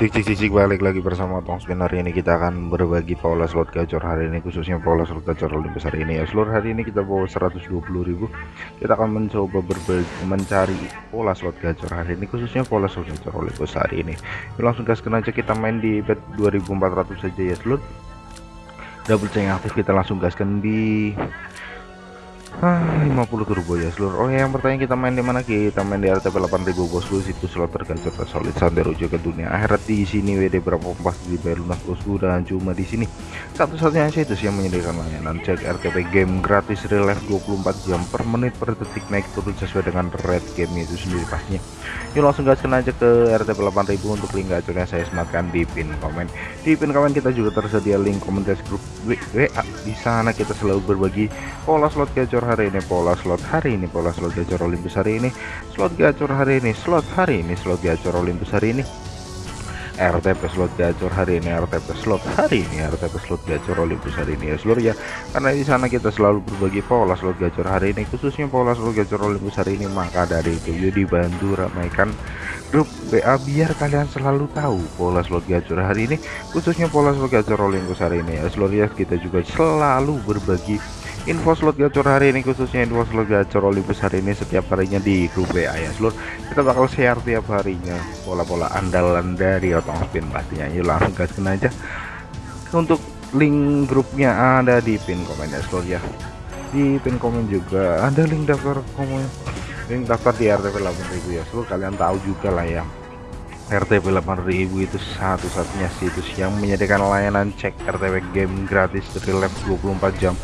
Cik cik cik balik lagi bersama Tong Spin hari ini kita akan berbagi pola slot gacor hari ini khususnya pola slot gacor Olympus hari ini. Ya seluruh hari ini kita bawa 120.000 kita akan mencoba berbagi mencari pola slot gacor hari ini khususnya pola slot gacor Olympus hari ini. Yuk, langsung gaskan aja kita main di bet 2400 saja ya seluruh double chain aktif kita langsung gaskan di Ah, 50 turbo ya seluruh. Oh ya, yang bertanya kita main di mana kita main di RTP 8000 bosku situ slot tergacor tersolid sampai rujuk ke dunia akhirat di sini WD berapa pasti dibayar lunas bosku dan cuma di sini satu-satunya itu yang menyediakan layanan cek RTP game gratis real life 24 jam per menit per detik naik turun sesuai dengan red game itu sendiri pastinya. Yuk langsung gaskan aja ke RTP 8000 untuk link gacornya saya sematkan di pin komen. Di pin komen kita juga tersedia link komunitas grup WA. Di sana kita selalu berbagi pola slot gacor hari ini pola slot hari ini pola slot gacor Olympus hari ini slot gacor hari ini slot hari ini slot gacor Olympus hari ini RTP slot gacor hari ini RTP slot hari ini RTP slot gacor Olympus hari ini ya seluruh ya karena di sana kita selalu berbagi pola slot gacor hari ini khususnya pola slot gacor Olympus hari ini maka dari itu yuk dibantu ramaikan grup WA biar kalian selalu tahu pola slot gacor hari ini khususnya pola slot gacor Olympus hari ini ya seluruh ya kita juga selalu berbagi info slot gacor hari ini khususnya info slot gacor Olympus hari ini setiap harinya di grup WA ya seluruh kita bakal share tiap harinya pola-pola andalan dari otong spin pastinya yuk langsung gaskan aja. Untuk link grupnya ada di pin komen ya seluruh ya. Di pin komen juga ada link daftar komen. Link daftar di RTP 8000 ya seluruh kalian tahu juga lah ya. RTP 8000 itu satu-satunya situs yang menyediakan layanan cek RTP game gratis dari lab 24 jam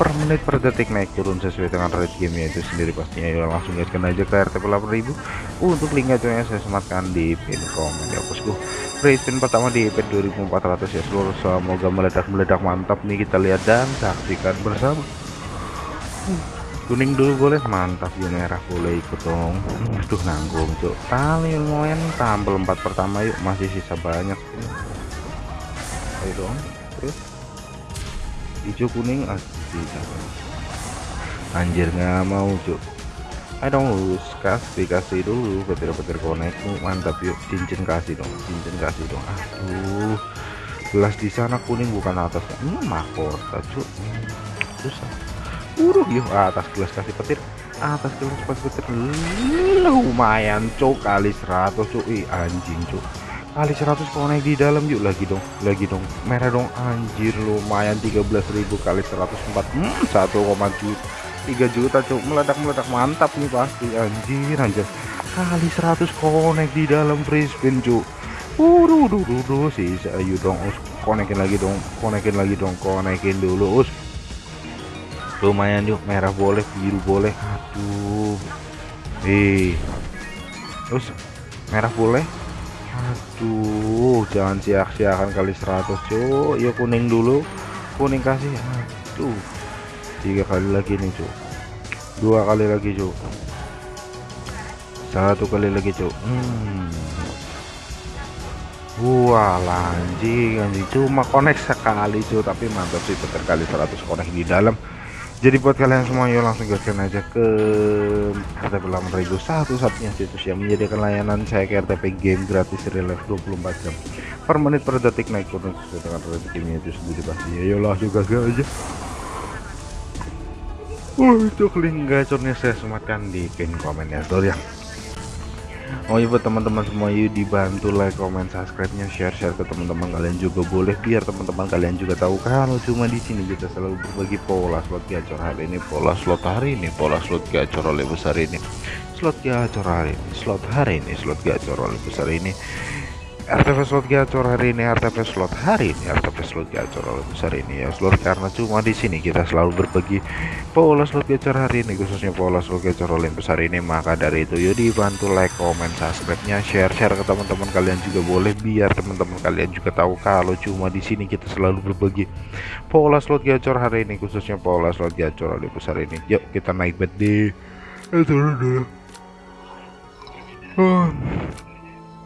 per menit per detik naik turun sesuai dengan rate game itu sendiri pastinya. Ya langsung gaskan aja ke RTP 8000 untuk link aja saya sematkan di pin komen ya bosku. Free spin pertama di EP 2400 ya seluruh. Semoga meledak-meledak mantap nih kita lihat dan saksikan bersama. Kuning dulu boleh mantap ya merah boleh ikut dong. Aduh nanggung cuk. Tali lumayan tampil empat pertama yuk. Masih sisa banyak. Ayo dong terus hijau kuning asli anjir nggak mau cuk. Ayo dong lulus kasih kasih dulu petir-petir konekmu. Mantap yuk cincin kasih dong cincin kasih dong. Aduh gelas di sana kuning bukan atasnya hmm, mahkota cuk. Susah Uruh yuk atas gelas kasih petir atas gelas kasih petir. Lumayan cok kali 100 cok ih anjing cok kali 100 kalau naik di dalam yuk. Lagi dong lagi dong. Merah dong. Anjir lumayan 13.000 kali 104 hmm, 1, juta 3 juta cok meledak-meledak. Mantap nih pasti. Anjir anjir. Kali 100 konek di dalam free spin cok Udah, udah, udah, sih, ayo dong, us, konekin lagi dong, konekin lagi dong, konekin dulu, us. Lumayan yuk. Merah boleh biru boleh. Aduh. Eh terus merah boleh aduh jangan sia-siakan kali 100 cuy yuk kuning dulu. Kuning kasih. Aduh. Tiga kali lagi nih cuy dua kali lagi cuy satu kali lagi cuy hmm. Wah lanjing anjing. Cuma konek sekali cuy tapi mantap sih kali 100 konek di dalam jadi buat kalian semua yuk langsung gaskan aja ke RTP 8000 satu-satunya situs yang menyediakan layanan cek RTP game gratis relief 24 jam per menit per detik naik turun sesuai dengan rezekinya itu sendiri pasti. Ya yuk langsung gaskan aja. Untuk link gacornya saya sematkan di pin komen ya ya Oh iya buat teman-teman semua yuk dibantu like, comment, subscribe-nya, share-share ke teman-teman kalian juga boleh biar teman-teman kalian juga tahu kalau cuma di sini kita selalu berbagi pola slot gacor hari ini, pola slot hari ini, pola slot gacor oleh besar ini, slot gacor hari ini, slot hari ini, slot gacor oleh besar ini. RTP slot gacor hari ini RTP slot hari ini RTP slot gacor besar ini ya seluruh karena cuma di sini kita selalu berbagi pola slot gacor hari ini khususnya pola slot gacor besar ini maka dari itu yuk dibantu like comment subscribe nya share share ke teman-teman kalian juga boleh biar teman-teman kalian juga tahu kalau cuma di sini kita selalu berbagi pola slot gacor hari ini khususnya pola slot gacor besar ini. Yuk kita naik bet di turun dulu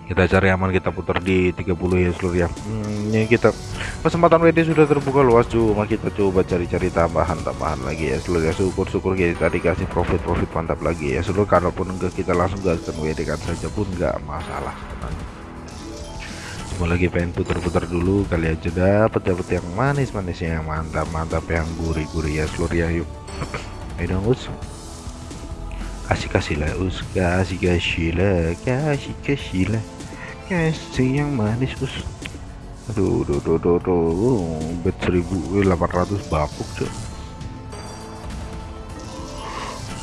kita cari aman kita putar di 30 ya seluruh ya. Hmm, ini kita. Kesempatan WD sudah terbuka luas cuma kita coba cari-cari tambahan-tambahan lagi ya seluruh ya. Syukur-syukur kita dikasih profit-profit mantap lagi ya seluruh kalaupun enggak kita langsung gaskan WD kan saja pun enggak masalah cuma lagi pengen putar-putar dulu kali aja dapat dapat yang manis-manisnya yang mantap-mantap yang gurih-gurih ya seluruh ya. Yuk. Ayo dong us. Kasih kasih lah us. Kasih kasih lah kasih kasih lah kasih yang manis us aduh aduh aduh aduh, aduh. bet 1800 bapuk cuy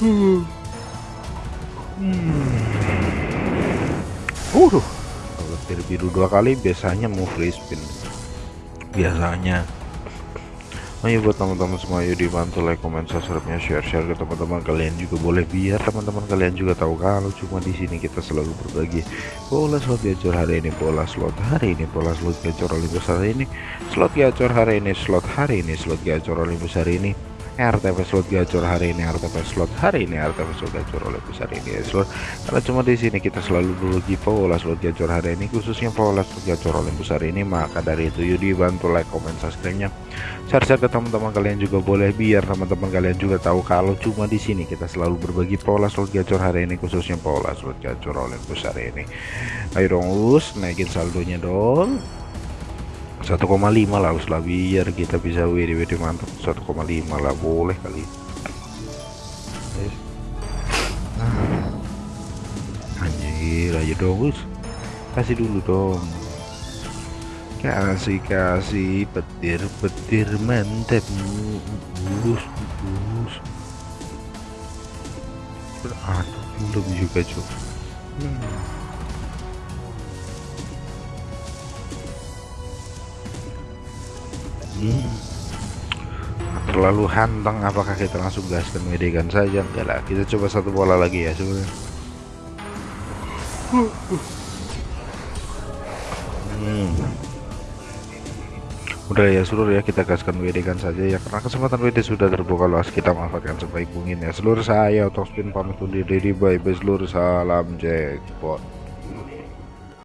hmm. hmm. uh hampir biru dua kali biasanya mau free spin biasanya ayo buat teman-teman semua yuk dibantu like comment subscribe nya share share ke teman-teman kalian juga boleh biar teman-teman kalian juga tahu kalau cuma di sini kita selalu berbagi pola slot gacor hari ini pola slot hari ini pola slot gacor Olympus hari ini slot gacor hari ini slot hari ini slot gacor Olympus hari ini RTP slot gacor hari ini RTP slot hari ini RTP slot gacor oleh besar ini ya slot. Karena cuma di sini kita selalu berbagi pola slot gacor hari ini khususnya pola slot gacor oleh besar ini maka dari itu Yudi bantu like comment subscribe nya share share ke teman-teman kalian juga boleh biar teman-teman kalian juga tahu kalau cuma di sini kita selalu berbagi pola slot gacor hari ini khususnya pola slot gacor oleh besar ini. Ayo dong us naikin saldonya dong 1,5 lah lah biar kita bisa WD WD mantap 1,5 lah boleh kali. Ah. anjir aja dong us kasih dulu dong. Kasih kasih petir petir mantap bus bus aduh belum juga cuy hmm. Terlalu hantang apakah kita langsung gaskan medegan saja? Enggak lah kita coba satu bola lagi ya sebenarnya. Hmm. udah ya seluruh ya kita gaskan WD saja ya. Karena kesempatan WD sudah terbuka luas kita manfaatkan sebaik mungkin ya. Seluruh saya spin pamit undur diri. Bye bye seluruh salam jackpot